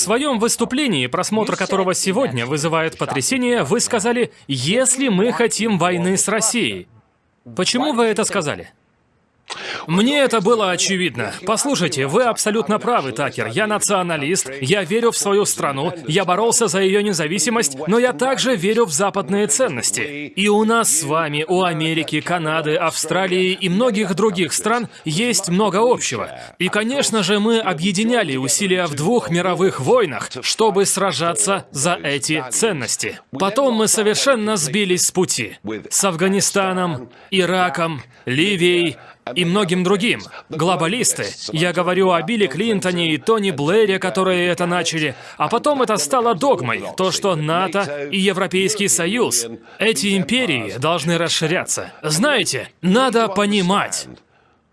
своем выступлении, просмотр которого сегодня вызывает потрясение, вы сказали, если мы хотим войны с Россией. Почему вы это сказали? Мне это было очевидно. Послушайте, вы абсолютно правы, Такер. Я националист, я верю в свою страну, я боролся за ее независимость, но я также верю в западные ценности. И у нас с вами, у Америки, Канады, Австралии и многих других стран есть много общего. И, конечно же, мы объединяли усилия в двух мировых войнах, чтобы сражаться за эти ценности. Потом мы совершенно сбились с пути. С Афганистаном, Ираком, Ливией, и многим другим. Глобалисты. Я говорю о Билли Клинтоне и Тони Блэре, которые это начали. А потом это стало догмой. То, что НАТО и Европейский Союз, эти империи должны расширяться. Знаете, надо понимать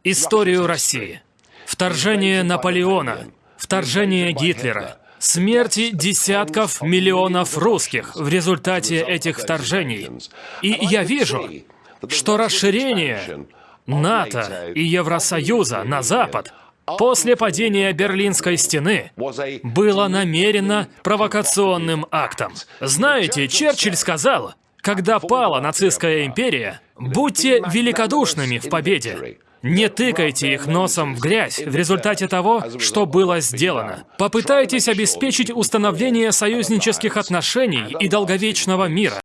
историю России. Вторжение Наполеона, вторжение Гитлера, смерти десятков миллионов русских в результате этих вторжений. И я вижу, что расширение НАТО и Евросоюза на Запад после падения Берлинской стены было намеренно провокационным актом. Знаете, Черчилль сказал, когда пала нацистская империя, будьте великодушными в победе. Не тыкайте их носом в грязь в результате того, что было сделано. Попытайтесь обеспечить установление союзнических отношений и долговечного мира.